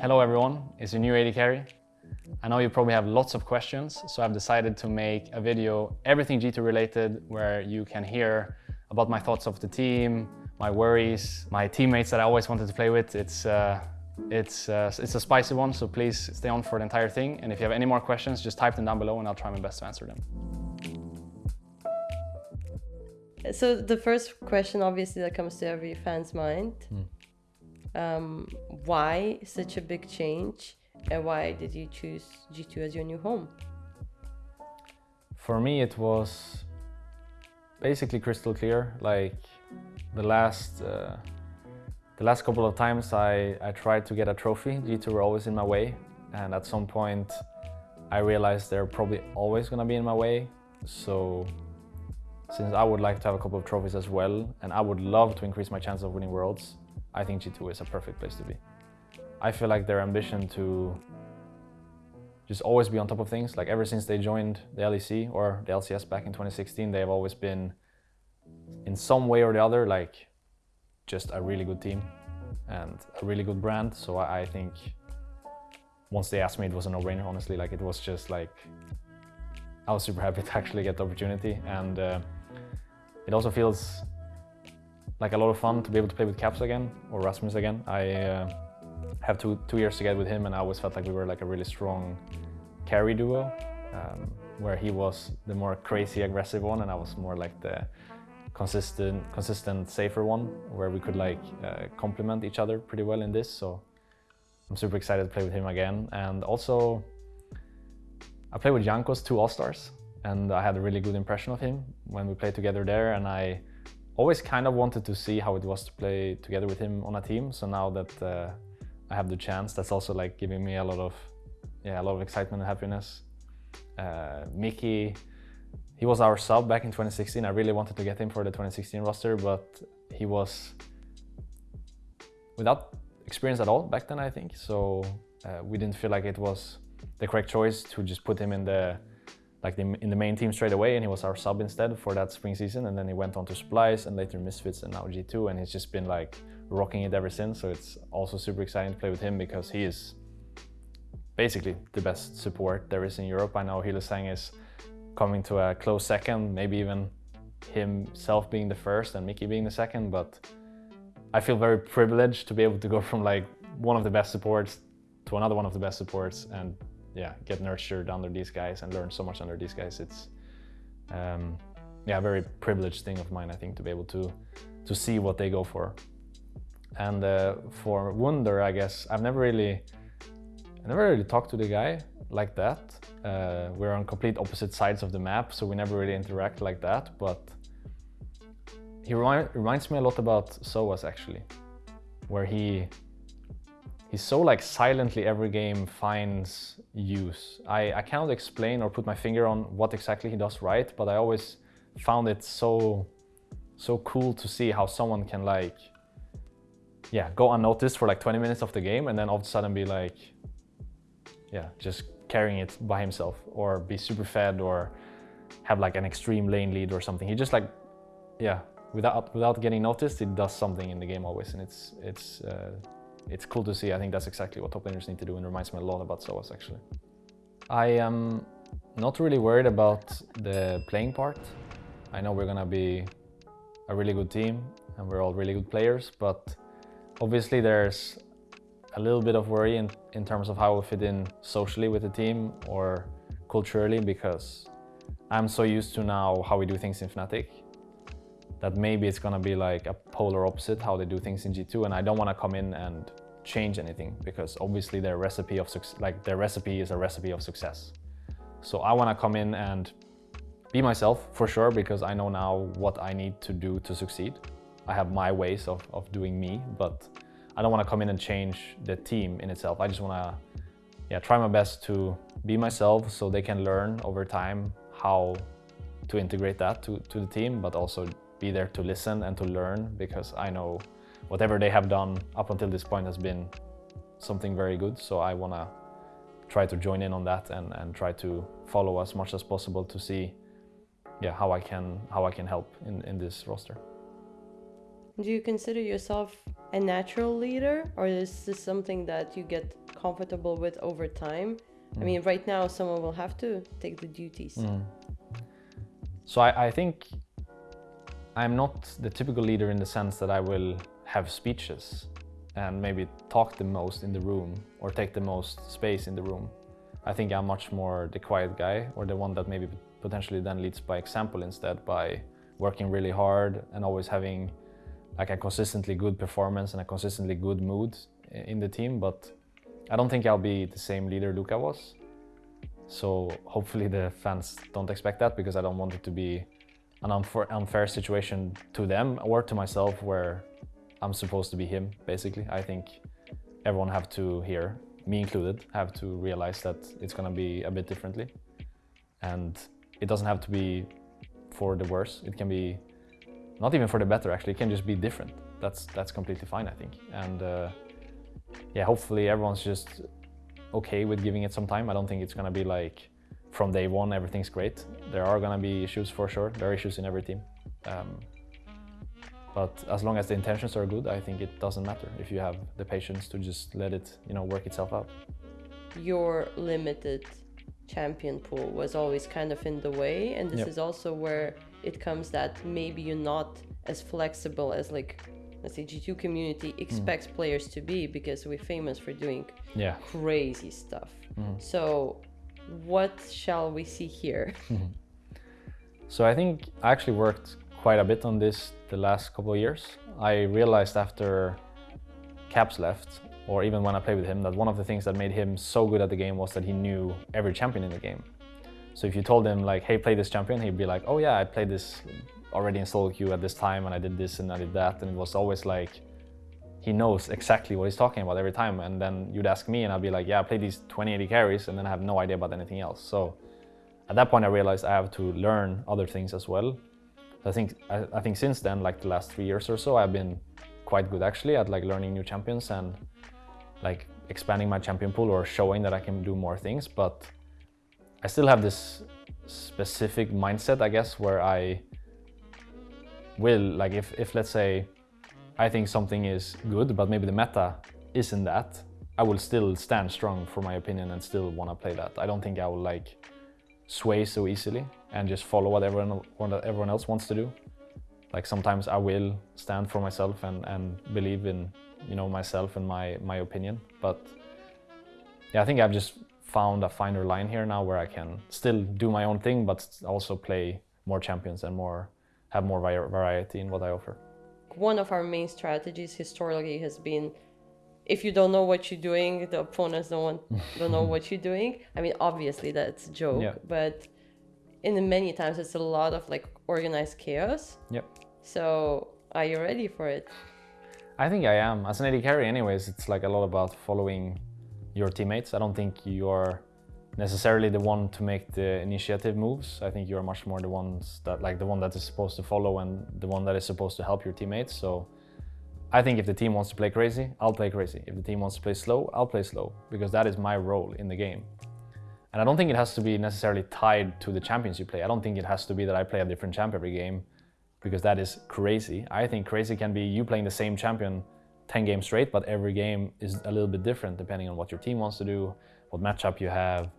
Hello everyone, it's your new AD carry. I know you probably have lots of questions, so I've decided to make a video, everything G2 related, where you can hear about my thoughts of the team, my worries, my teammates that I always wanted to play with. It's, uh, it's, uh, it's a spicy one, so please stay on for the entire thing. And if you have any more questions, just type them down below and I'll try my best to answer them. So the first question, obviously, that comes to every fan's mind. Hmm. Um, why such a big change? And why did you choose G2 as your new home? For me, it was basically crystal clear. Like the last, uh, the last couple of times I, I tried to get a trophy, G2 were always in my way. And at some point, I realized they're probably always gonna be in my way. So since I would like to have a couple of trophies as well, and I would love to increase my chance of winning Worlds, I think G2 is a perfect place to be. I feel like their ambition to just always be on top of things, like ever since they joined the LEC or the LCS back in 2016, they have always been in some way or the other, like just a really good team and a really good brand. So I, I think once they asked me, it was a no-brainer, honestly. Like it was just like, I was super happy to actually get the opportunity. And uh, it also feels like a lot of fun to be able to play with Caps again or Rasmus again. I uh, have two, two years together with him and I always felt like we were like a really strong carry duo um, where he was the more crazy aggressive one and I was more like the consistent, consistent safer one where we could like uh, complement each other pretty well in this. So I'm super excited to play with him again. And also I played with Jankos two All-Stars and I had a really good impression of him when we played together there and I always kind of wanted to see how it was to play together with him on a team. So now that uh, I have the chance, that's also like giving me a lot of, yeah, a lot of excitement and happiness. Uh, Mickey, he was our sub back in 2016. I really wanted to get him for the 2016 roster, but he was without experience at all back then, I think. So uh, we didn't feel like it was the correct choice to just put him in the like the, in the main team straight away and he was our sub instead for that spring season and then he went on to Splyce and later Misfits and now G2 and he's just been like rocking it ever since so it's also super exciting to play with him because he is basically the best support there is in Europe. I know Hylissang is coming to a close second, maybe even himself being the first and Mickey being the second but I feel very privileged to be able to go from like one of the best supports to another one of the best supports and yeah, get nurtured under these guys and learn so much under these guys. It's um, yeah, a very privileged thing of mine, I think, to be able to to see what they go for. And uh, for Wunder, I guess I've never really, I never really talked to the guy like that. Uh, we're on complete opposite sides of the map, so we never really interact like that. But he remi reminds me a lot about Soaz actually, where he he's so like silently every game finds use. I, I cannot explain or put my finger on what exactly he does right, but I always found it so so cool to see how someone can like yeah go unnoticed for like 20 minutes of the game and then all of a sudden be like yeah just carrying it by himself or be super fed or have like an extreme lane lead or something he just like yeah without without getting noticed it does something in the game always and it's it's uh, it's cool to see. I think that's exactly what top laners need to do and it reminds me a lot about Soaz actually. I am not really worried about the playing part. I know we're gonna be a really good team and we're all really good players, but obviously there's a little bit of worry in, in terms of how we fit in socially with the team or culturally because I'm so used to now how we do things in Fnatic that maybe it's gonna be like a polar opposite how they do things in G2 and I don't wanna come in and change anything because obviously their recipe of like their recipe is a recipe of success. So I wanna come in and be myself for sure because I know now what I need to do to succeed. I have my ways of, of doing me, but I don't want to come in and change the team in itself. I just want to yeah, try my best to be myself so they can learn over time how to integrate that to, to the team, but also be there to listen and to learn because I know whatever they have done up until this point has been something very good. So I want to try to join in on that and, and try to follow as much as possible to see yeah, how I can how I can help in, in this roster. Do you consider yourself a natural leader or is this something that you get comfortable with over time? I mean, right now someone will have to take the duties. Mm. So I, I think I'm not the typical leader in the sense that I will have speeches and maybe talk the most in the room or take the most space in the room. I think I'm much more the quiet guy or the one that maybe potentially then leads by example instead by working really hard and always having like a consistently good performance and a consistently good mood in the team. But I don't think I'll be the same leader Luka was. So hopefully the fans don't expect that because I don't want it to be an unfair, situation to them or to myself where I'm supposed to be him, basically. I think everyone have to hear, me included, have to realize that it's gonna be a bit differently. And it doesn't have to be for the worse. It can be not even for the better, actually. It can just be different. That's that's completely fine, I think. And uh, yeah, hopefully everyone's just okay with giving it some time. I don't think it's gonna be like from day one everything's great. There are gonna be issues for sure. There are issues in every team. Um, but as long as the intentions are good, I think it doesn't matter if you have the patience to just let it, you know, work itself out. Your limited champion pool was always kind of in the way, and this Yep. is also where it comes that maybe you're not as flexible as like let's say G2 community expects players to be because we're famous for doing Yeah. crazy stuff. So what shall we see here? So I think I actually worked quite a bit on this the last couple of years. I realized after Caps left, or even when I played with him, that one of the things that made him so good at the game was that he knew every champion in the game. So if you told him like, "Hey, play this champion," he'd be like, "Oh yeah, I played this already in solo queue at this time, and I did this and I did that," and it was always like he knows exactly what he's talking about every time. And then you'd ask me, and I'd be like, "Yeah, I played these 2080 carries, and then I have no idea about anything else." So at that point, I realized I have to learn other things as well. I think I, I think since then, like the last three years or so, I've been quite good actually at like learning new champions and like expanding my champion pool or showing that I can do more things. But I still have this specific mindset, I guess, where I will like if if let's say I think something is good, but maybe the meta isn't that, I will still stand strong for my opinion and still want to play that. I don't think I will like sway so easily and just follow what everyone, what everyone else wants to do. Like sometimes I will stand for myself and, and believe in you know myself and my my opinion. But yeah, I think I've just found a finer line here now where I can still do my own thing, but also play more champions and more have more variety in what I offer. One of our main strategies historically has been if you don't know what you're doing, the opponents don't want, don't know what you're doing. I mean, obviously that's a joke, Yeah. but in many times it's a lot of like organized chaos. Yep. So are you ready for it? I think I am. As an AD carry, anyways, it's like a lot about following your teammates. I don't think you're necessarily the one to make the initiative moves. I think you're much more the ones that, like, the one that is supposed to follow and the one that is supposed to help your teammates. So I think if the team wants to play crazy, I'll play crazy. If the team wants to play slow, I'll play slow because that is my role in the game. And I don't think it has to be necessarily tied to the champions you play. I don't think it has to be that I play a different champ every game because that is crazy. I think crazy can be you playing the same champion 10 games straight, but every game is a little bit different depending on what your team wants to do, what matchup you have,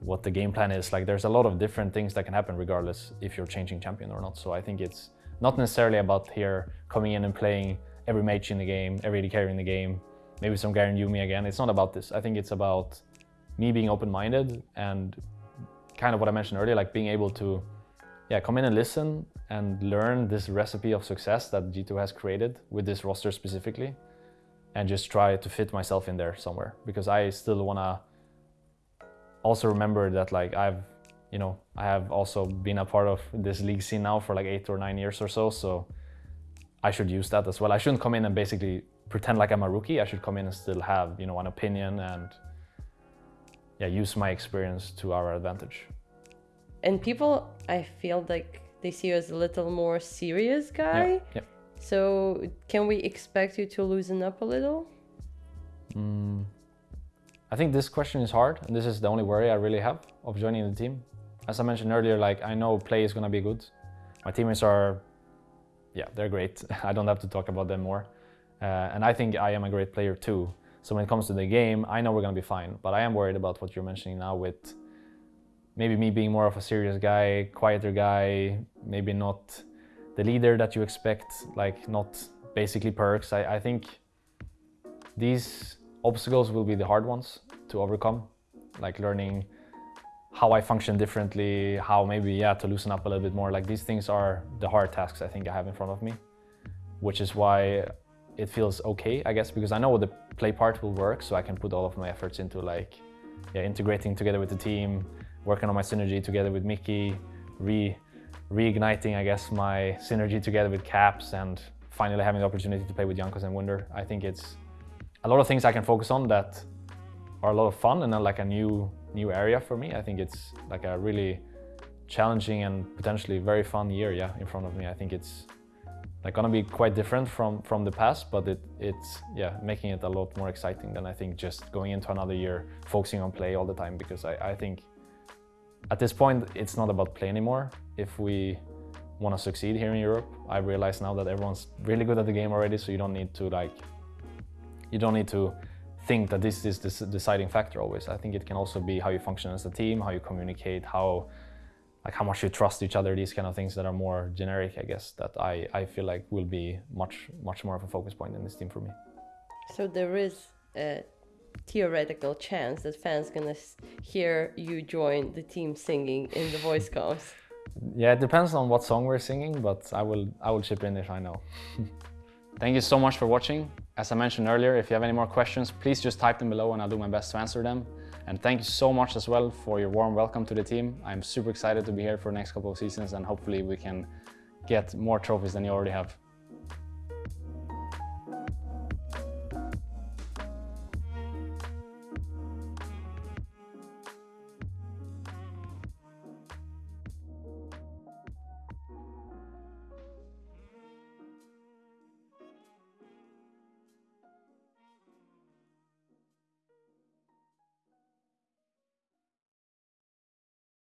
what the game plan is. Like there's a lot of different things that can happen regardless if you're changing champion or not. So I think it's not necessarily about here coming in and playing every mage in the game, every AD carry in the game, maybe some Garen Yuumi again. It's not about this. I think it's about me being open-minded and kind of what I mentioned earlier, like being able to yeah, come in and listen and learn this recipe of success that G2 has created with this roster specifically and just try to fit myself in there somewhere because I still want to also remember that like I've you know I have also been a part of this league scene now for like 8 or 9 years or so so I should use that as well. I shouldn't come in and basically pretend like I'm a rookie. I should come in and still have, you know, an opinion and yeah, use my experience to our advantage. And people, I feel like they see you as a little more serious guy. Yeah. yeah. So can we expect you to loosen up a little? Mm, I think this question is hard, and this is the only worry I really have of joining the team. As I mentioned earlier, like I know play is gonna be good. My teammates are, yeah, they're great. I don't have to talk about them more, uh, and I think I am a great player too. So when it comes to the game, I know we're gonna be fine. But I am worried about what you're mentioning now with maybe me being more of a serious guy, quieter guy, maybe not the leader that you expect, like not basically Perkz. I, I think these obstacles will be the hard ones to overcome, like learning how I function differently, how maybe, yeah, to loosen up a little bit more. Like these things are the hard tasks I think I have in front of me, which is why it feels okay, I guess, because I know the play part will work, so I can put all of my efforts into like, yeah, integrating together with the team, working on my synergy together with Mickey, re reigniting, I guess, my synergy together with Caps, and finally having the opportunity to play with Jankos and Wunder. I think it's a lot of things I can focus on that are a lot of fun and like a new new area for me. I think it's like a really challenging and potentially very fun year, yeah, in front of me. I think it's like gonna be quite different from from the past, but it it's yeah making it a lot more exciting than I think just going into another year focusing on play all the time because I, I think at this point it's not about play anymore. If we want to succeed here in Europe, I realize now that everyone's really good at the game already, so you don't need to like you don't need to think that this is the deciding factor always. I think it can also be how you function as a team, how you communicate, how like how much you trust each other, these kind of things that are more generic, I guess, that I, I feel like will be much, much more of a focus point in this team for me. So there is a theoretical chance that fans gonna hear you join the team singing in the voice comms. Yeah, it depends on what song we're singing, but I will I will chip in if I know. Thank you so much for watching. As I mentioned earlier, if you have any more questions, please just type them below and I'll do my best to answer them. And thank you so much as well for your warm welcome to the team. I'm super excited to be here for the next couple of seasons and hopefully we can get more trophies than you already have.